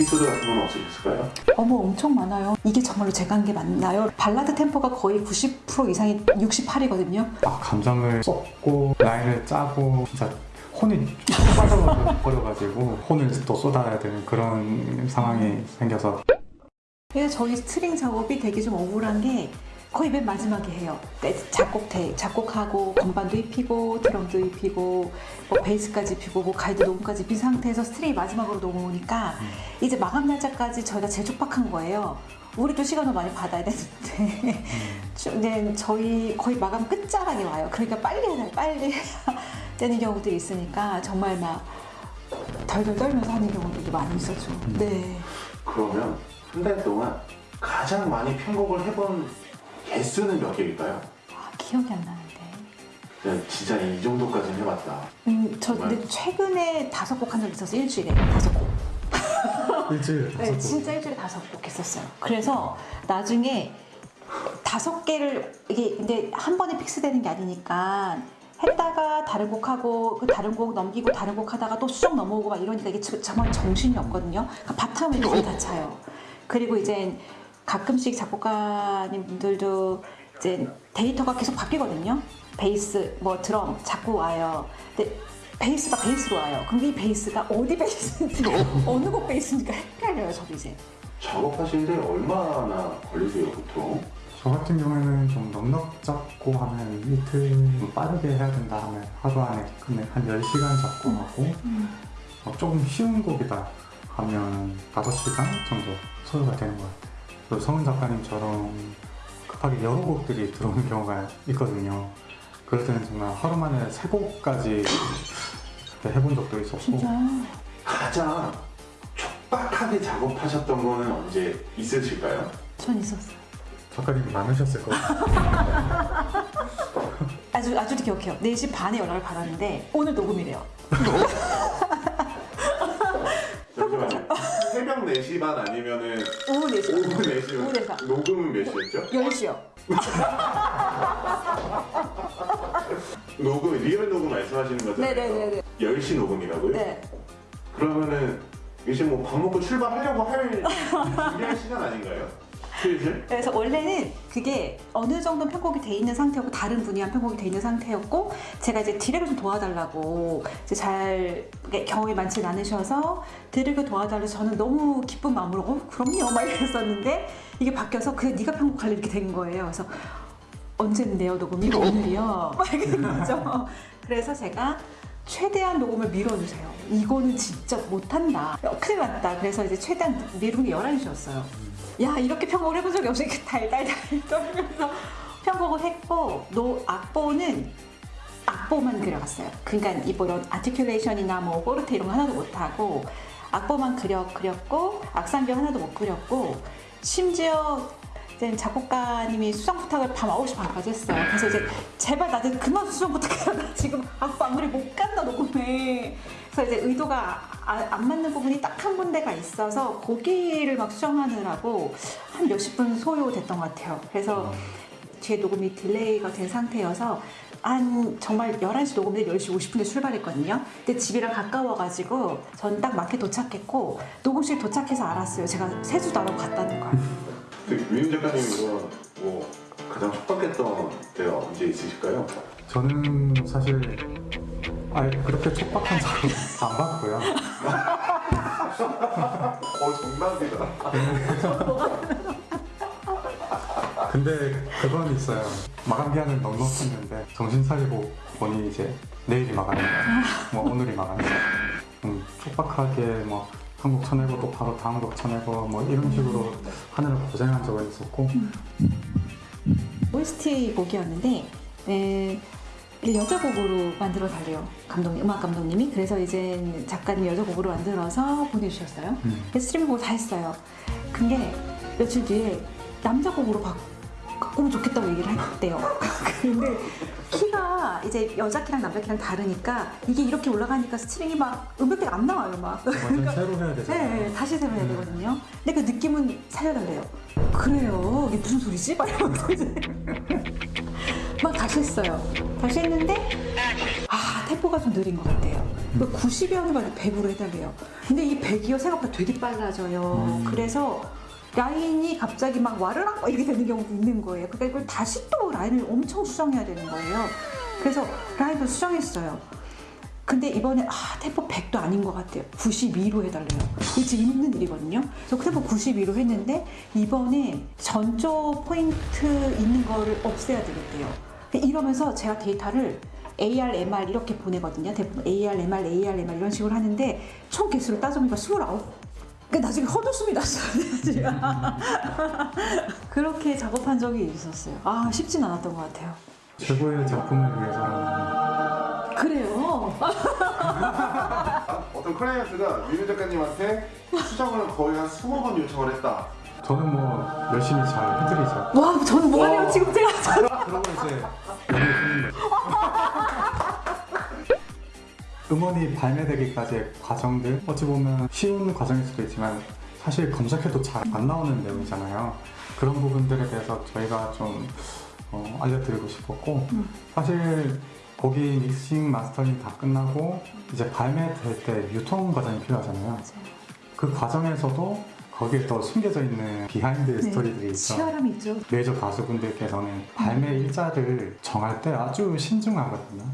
에피소드 같은 건 없으셨을까요? 어머 엄청 많아요. 이게 정말로 제가 한 게 맞나요? 발라드 템포가 거의 90% 이상이 68이거든요. 아, 감정을 쏟고 라인을 짜고 진짜 혼이 빠져버려가지고 혼을 또 쏟아야 되는 그런 상황이 생겨서 그래서 저희 스트링 작업이 되게 좀 억울한 게 거의 맨 마지막에 해요. 네, 작곡 대 작곡하고 건반도 입히고 드럼도 입히고 뭐 베이스까지 입히고 뭐 가이드 녹음까지 입힌 상태에서 스트링이 마지막으로 넘어오니까 이제 마감 날짜까지 저희가 제일 촉박한 거예요. 우리도 시간을 많이 받아야 되는데 좀 이제 저희 거의 마감 끝자락에 와요. 그러니까 빨리 해야 돼, 빨리 해야 되는 경우들이 있으니까 정말 막 덜덜 떨면서 하는 경우들도 많이 있었죠. 네. 그러면 한 달 동안 가장 많이 편곡을 해본 개수는 몇 개일까요? 아, 기억이 안 나는데. 그냥 진짜 이 정도까지는 해봤다. 음, 저 근데 최근에 다섯 곡 한 적 있어서 일주일에 다섯 곡. 일주일 네, 진짜 일주일에 다섯 곡 했었어요. 그래서 나중에 다섯 개를 이게 근데 한 번에 픽스되는 게 아니니까 했다가 다른 곡 하고 그 다른 곡 넘기고 다른 곡 하다가 또 수정 넘어오고 막 이러니까 이게 저- 정말 정신이 없거든요. 그러니까 바탕을 이렇게 다 차요. 그리고 이제 가끔씩 작곡가님들도 이제 데이터가 계속 바뀌거든요. 베이스, 뭐 드럼 자꾸 와요. 근데 베이스가 베이스로 와요. 그럼 이 베이스가 어디 베이스인지 어느 곡 베이스인지가 헷갈려요. 저도 이제. 작업하시는데 얼마나 걸리세요 보통? 저 같은 경우에는 좀 넉넉 잡고 하면 이틀 좀 빠르게 해야 된다 하면 하루 안에 끝내 한 10시간 잡고 하고 어, 조금 쉬운 곡이다 하면 5시간 정도 소요가 되는 것 같아요 그리고 성은 작가님처럼 급하게 여러 곡들이 들어오는 경우가 있거든요 그럴 때는 정말 하루 만에 세 곡까지 해본 적도 있었고 진짜. 가장 촉박하게 작업하셨던 거는 언제 있으실까요? 전 있었어요. 작가님이 많으셨을 것 같아요 아주 아주 기억해요. 4시 반에 연락을 받았는데 오늘 녹음이래요. 새벽 4시 반 아니면은 오후 4시. 오후 오후 4시면 4시. 녹음은 몇 시였죠? 10시요. 녹음, real 녹음 말씀하시는 거잖아요. 네네네네. 10시 녹음이라고요? 네. 그러면은 이제 뭐 밥 먹고 출발하려고 할 준비할 시간 아닌가요? 슬슬? 그래서 원래는 그게 어느 정도 편곡이 돼 있는 상태였고 다른 분이 한 편곡이 돼 있는 상태였고 제가 이제 디렉을 좀 도와달라고 이제 잘 경험이 많지 않으셔서 디렉을 도와달라서 저는 너무 기쁜 마음으로 어 그럼요 막 이랬었는데 이게 바뀌어서 그래 네가 편곡할래 이렇게 된 거예요. 그래서 언젠데요 녹음이 오늘이요 막 이렇게 된 거죠. 그래서 제가 최대한 녹음을 밀어주세요. 이거는 진짜 못한다. 어, 큰일 났다. 그래서 이제 최대한 게 11시였어요. 야, 이렇게 편곡을 해본 적이 없으니까 달달달 떨면서 편곡을 했고, 노, 악보는 악보만 그려갔어요. 그러니까 이런 articulation이나 뭐 포르테 이런 거 하나도 못하고, 악보만 그려, 그렸고, 악상경 하나도 못 그렸고, 심지어 작곡가님이 수정 부탁을 밤 9시 반까지 했어요. 그래서 이제 제발 나한테 그만 수정 부탁해라. 나 지금 악보 안 그리면 못 간다 녹음에. 그래서 이제 의도가 아- 안 맞는 부분이 딱 한 군데가 있어서 거기를 막 수정하느라고 한 몇십 분 소요됐던 것 같아요. 그래서 제 녹음이 delay가 된 상태여서 한 정말 11시 녹음인데 10시 50분에 출발했거든요. 근데 집이랑 가까워가지고 전 딱 맞게 도착했고 녹음실 도착해서 알았어요. 제가 세수도 안 하고 갔다는 걸. 위임 작가님 이거 뭐 가장 촉박했던 때가 언제 있으실까요? 저는 사실 아 그렇게 촉박한 작업 안 받고요. 어 정답이다. 근데 그건 있어요. 마감 기한은 넉넉했는데 정신 차리고 보니 이제 내일이 마감이다. 뭐 오늘이 마감이다. 음, 촉박하게 뭐한곡 쳐내고 또 바로 다음 곡 쳐내고 뭐 이런 식으로 하느라 고생한 적은 있었고 OST 곡이었는데 에, 여자 곡으로 만들어 달래요. 감독님 음악 감독님이. 그래서 이제 작가님 여자 곡으로 만들어서 보내주셨어요. 음. string 편곡을 다 했어요. 근데 며칠 뒤에 남자 곡으로 바, 바꾸면 좋겠다고 얘기를 했대요. 근데 키가 이제 여자 키랑 남자 키랑 다르니까 이게 이렇게 올라가니까 string이 막 음역대가 안 나와요 막. 완전 새로 해야 네, 되잖아요. 네, 다시 새로 해야 되거든요. 근데 그 느낌은 살려달래요. 그래요. 이게 무슨 소리지? 막 이러면서 막 다시 했어요. 다시 했는데 아 템포가 좀 느린 것 같아요. 90이 아니라 100으로 해달래요. 근데 이 100이요 생각보다 되게 빨라져요. 음. 그래서 라인이 갑자기 막 와르락 막 이렇게 되는 경우도 있는 거예요. 그러니까 이걸 다시 또 라인을 엄청 수정해야 되는 거예요. 그래서 라인도 수정했어요. 근데 이번에 아 템포 100도 아닌 것 같아요. 92로 해달래요. 이게 지금 있는 일이거든요. 그래서 템포 92로 했는데 이번에 전조 포인트 있는 거를 없애야 되겠대요. 이러면서 제가 데이터를 AR, MR 이렇게 보내거든요. 대부분 AR, MR, AR, MR 이런 식으로 하는데 총 개수를 따져보니까 29. 그 나중에 헛웃음이 났어요. 지금. 그렇게 작업한 적이 있었어요. 아 쉽진 않았던 것 같아요. 최고의 작품을 위해서 그래요. 어떤 클라이언트가 유민 작가님한테 수정을 거의 한 20번 요청을 했다. 저는 뭐 열심히 잘 해드리죠. 와 저는 와. 지금 제가 이제 연애 중인 거죠. 음원이 발매되기까지의 과정들 어찌 보면 쉬운 과정일 수도 있지만 사실 검색해도 잘 안 나오는 내용이잖아요. 그런 부분들에 대해서 저희가 좀 어, 알려드리고 싶었고 음. 사실 곡이 믹싱 mastering 다 끝나고 이제 발매될 때 유통 과정이 필요하잖아요. 그 과정에서도 거기에 또 숨겨져 있는 behind 네, 스토리들이 있죠. 치열함이 있죠. 메이저 가수분들께서는 발매 일자를 정할 때 아주 신중하거든요.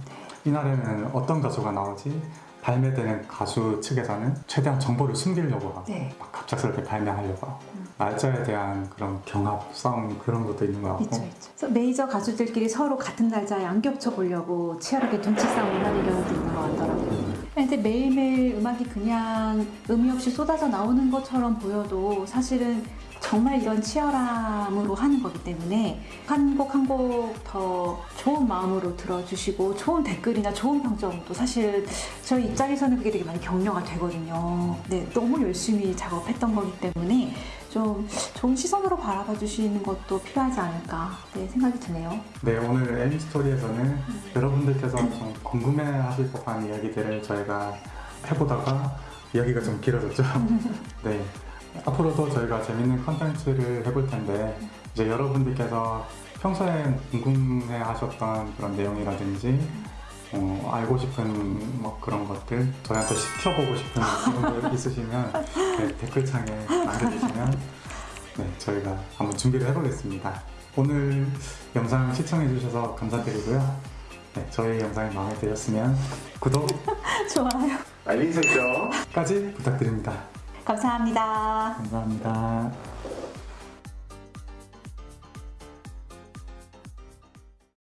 이날에는 어떤 가수가 나오지? 발매되는 가수 측에서는 최대한 정보를 숨기려고 하고 네. 막 갑작스럽게 발매하려고 하고 음. 날짜에 대한 그런 경합 싸움 그런 것도 있는 것 같고 있죠, 있죠. 그래서 메이저 가수들끼리 서로 같은 날짜에 안 겹쳐 보려고 치열하게 눈치 싸움을 하는 경우도 있는 것 같더라고요. 근데 매일매일 음악이 그냥 의미 없이 쏟아져 나오는 것처럼 보여도 사실은 정말 이런 치열함으로 하는 거기 때문에 한 곡 한 곡 더 좋은 마음으로 들어주시고 좋은 댓글이나 좋은 평점도 사실 저희 입장에서는 그게 되게 많이 격려가 되거든요. 네, 너무 열심히 작업했던 거기 때문에 좀 좋은 시선으로 바라봐 주시는 것도 필요하지 않을까 네, 생각이 드네요. 네 오늘 애니 스토리에서는 여러분들께서 좀 궁금해하실 법한 이야기들을 저희가 해보다가 이야기가 좀 길어졌죠. 네 앞으로도 저희가 재밌는 컨텐츠를 해볼 텐데 이제 여러분들께서 평소에 궁금해 하셨던 그런 내용이라든지 어, 알고 싶은 뭐 그런 것들 저희한테 시켜보고 싶은 부분들 있으시면 네, 댓글창에 남겨주시면 네, 저희가 한번 준비를 해보겠습니다. 오늘 영상 시청해주셔서 감사드리고요. 네, 저희 영상이 마음에 드셨으면 구독까지 좋아요. 알림 설정. 부탁드립니다. 감사합니다. 감사합니다.